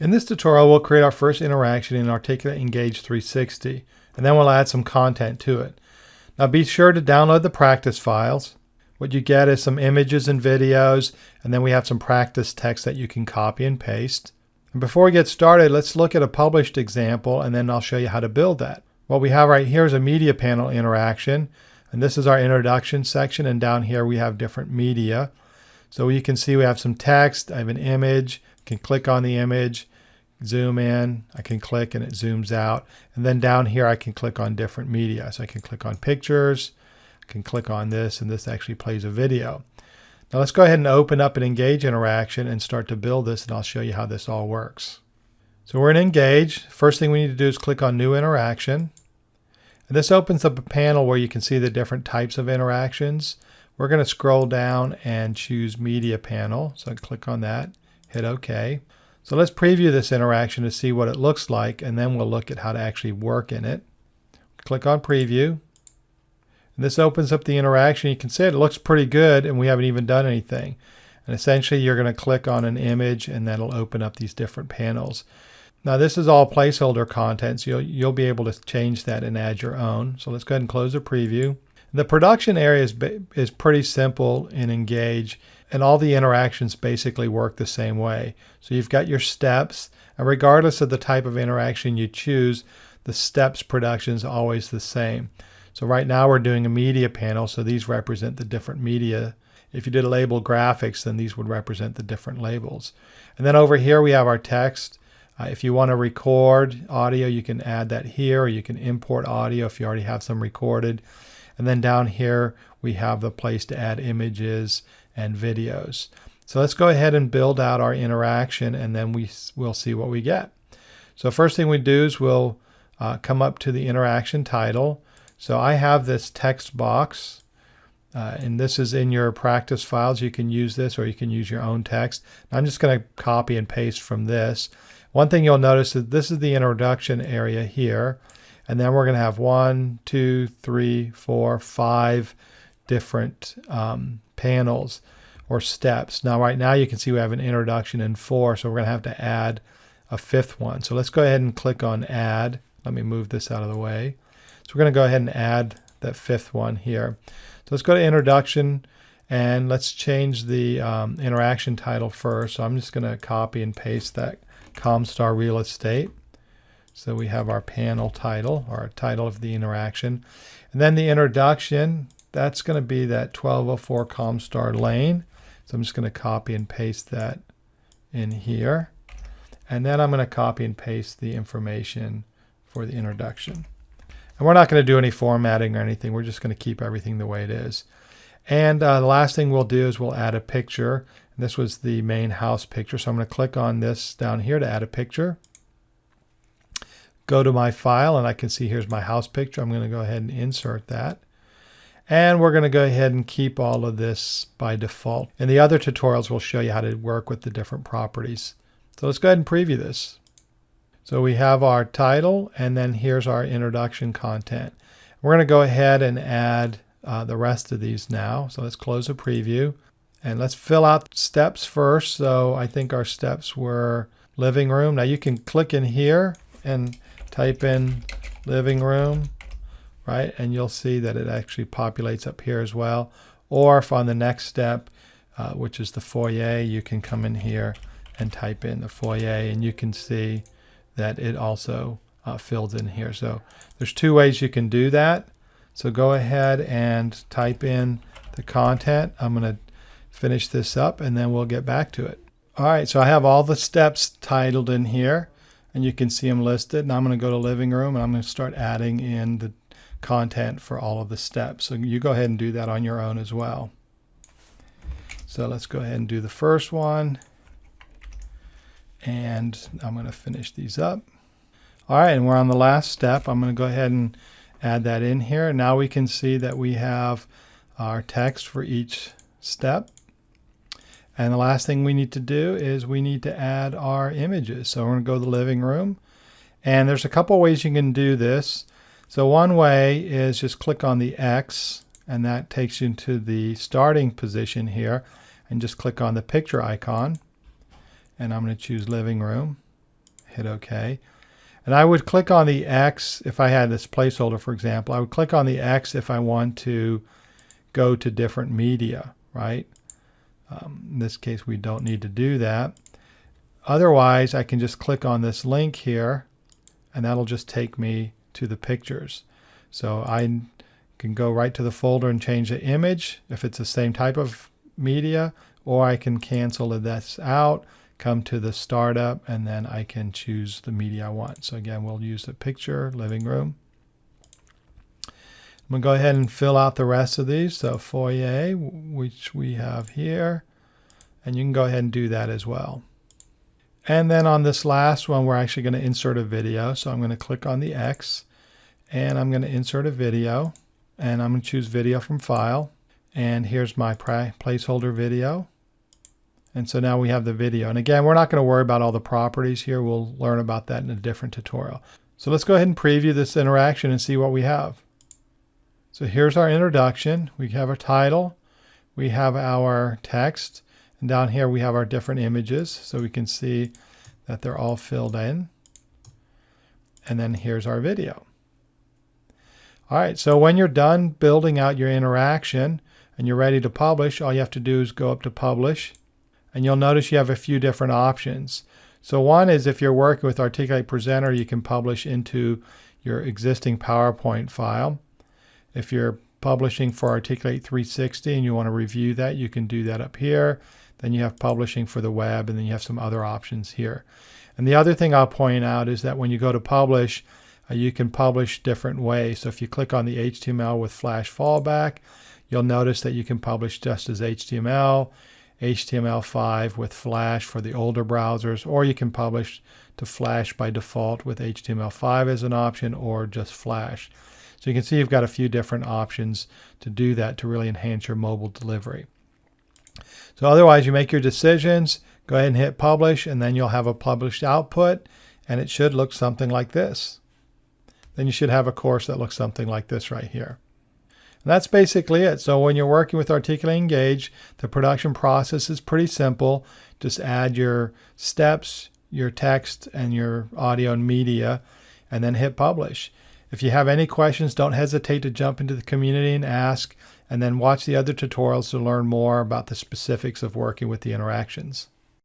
In this tutorial, we'll create our first interaction in Articulate Engage 360, and then we'll add some content to it. Now be sure to download the practice files. What you get is some images and videos, and then we have some practice text that you can copy and paste. And before we get started, let's look at a published example, and then I'll show you how to build that. What we have right here is a media panel interaction, and this is our introduction section, and down here we have different media. So you can see we have some text, I have an image, I can click on the image, zoom in, I can click and it zooms out. And then down here I can click on different media. So I can click on pictures, I can click on this, and this actually plays a video. Now let's go ahead and open up an Engage interaction and start to build this and I'll show you how this all works. So we're in Engage. First thing we need to do is click on New Interaction. And this opens up a panel where you can see the different types of interactions. We're going to scroll down and choose Media Panel. So click on that hit OK. So let's preview this interaction to see what it looks like, and then we'll look at how to actually work in it. Click on Preview. And this opens up the interaction. You can see it looks pretty good, and we haven't even done anything. And essentially, you're going to click on an image, and that'll open up these different panels. Now, this is all placeholder content, so you'll, you'll be able to change that and add your own. So let's go ahead and close the preview. The production area is, is pretty simple in Engage and all the interactions basically work the same way. So you've got your steps, and regardless of the type of interaction you choose, the steps production is always the same. So right now we're doing a media panel, so these represent the different media. If you did a label graphics, then these would represent the different labels. And then over here we have our text. Uh, if you want to record audio, you can add that here, or you can import audio if you already have some recorded. And then down here, we have the place to add images and videos. So let's go ahead and build out our interaction and then we will see what we get. So first thing we do is we'll uh, come up to the interaction title. So I have this text box uh, and this is in your practice files. You can use this or you can use your own text. I'm just going to copy and paste from this. One thing you'll notice is this is the introduction area here. And then we're going to have one, two, three, four, five different um, panels or steps. Now right now you can see we have an introduction in four, so we're going to have to add a fifth one. So let's go ahead and click on add. Let me move this out of the way. So we're going to go ahead and add that fifth one here. So let's go to introduction and let's change the um, interaction title first. So I'm just going to copy and paste that Comstar Real Estate. So we have our panel title our title of the interaction. And then the introduction, that's going to be that 1204 Comstar lane. So I'm just going to copy and paste that in here. And then I'm going to copy and paste the information for the introduction. And we're not going to do any formatting or anything. We're just going to keep everything the way it is. And uh, the last thing we'll do is we'll add a picture. And this was the main house picture. So I'm going to click on this down here to add a picture. Go to my file and I can see here's my house picture. I'm going to go ahead and insert that. And we're going to go ahead and keep all of this by default. In the other tutorials, we'll show you how to work with the different properties. So let's go ahead and preview this. So we have our title, and then here's our introduction content. We're going to go ahead and add uh, the rest of these now. So let's close the preview. And let's fill out steps first. So I think our steps were living room. Now you can click in here and type in living room right? And you'll see that it actually populates up here as well. Or if on the next step, uh, which is the foyer, you can come in here and type in the foyer and you can see that it also uh, fills in here. So there's two ways you can do that. So go ahead and type in the content. I'm going to finish this up and then we'll get back to it. All right, so I have all the steps titled in here and you can see them listed. And I'm going to go to living room and I'm going to start adding in the content for all of the steps. So you go ahead and do that on your own as well. So let's go ahead and do the first one. And I'm going to finish these up. All right, and we're on the last step. I'm going to go ahead and add that in here. Now we can see that we have our text for each step. And the last thing we need to do is we need to add our images. So we're going to go to the living room. And there's a couple ways you can do this. So one way is just click on the X and that takes you to the starting position here and just click on the picture icon and I'm going to choose living room hit OK. And I would click on the X if I had this placeholder, for example. I would click on the X if I want to go to different media, right? Um, in this case, we don't need to do that. Otherwise, I can just click on this link here, and that'll just take me to the pictures. So I can go right to the folder and change the image if it's the same type of media, or I can cancel this out come to the startup and then I can choose the media I want. So again, we'll use the picture, living room. I'm going to go ahead and fill out the rest of these. So foyer, which we have here, and you can go ahead and do that as well. And then on this last one, we're actually going to insert a video. So I'm going to click on the X and I'm going to insert a video and I'm going to choose video from file. And here's my placeholder video. And so now we have the video. And again, we're not going to worry about all the properties here. We'll learn about that in a different tutorial. So let's go ahead and preview this interaction and see what we have. So here's our introduction. We have our title. We have our text. And down here we have our different images. So we can see that they're all filled in. And then here's our video. All right, so when you're done building out your interaction and you're ready to publish, all you have to do is go up to Publish and you'll notice you have a few different options. So one is if you're working with Articulate Presenter, you can publish into your existing PowerPoint file. If you're publishing for Articulate 360 and you want to review that, you can do that up here. Then you have publishing for the web, and then you have some other options here. And the other thing I'll point out is that when you go to publish, uh, you can publish different ways. So if you click on the HTML with Flash fallback, you'll notice that you can publish just as HTML. HTML5 with Flash for the older browsers, or you can publish to Flash by default with HTML5 as an option, or just Flash. So you can see you've got a few different options to do that to really enhance your mobile delivery. So otherwise, you make your decisions, go ahead and hit publish, and then you'll have a published output, and it should look something like this. Then you should have a course that looks something like this right here. And that's basically it. So when you're working with Articulate Engage, the production process is pretty simple. Just add your steps, your text, and your audio and media, and then hit publish. If you have any questions, don't hesitate to jump into the community and ask, and then watch the other tutorials to learn more about the specifics of working with the interactions.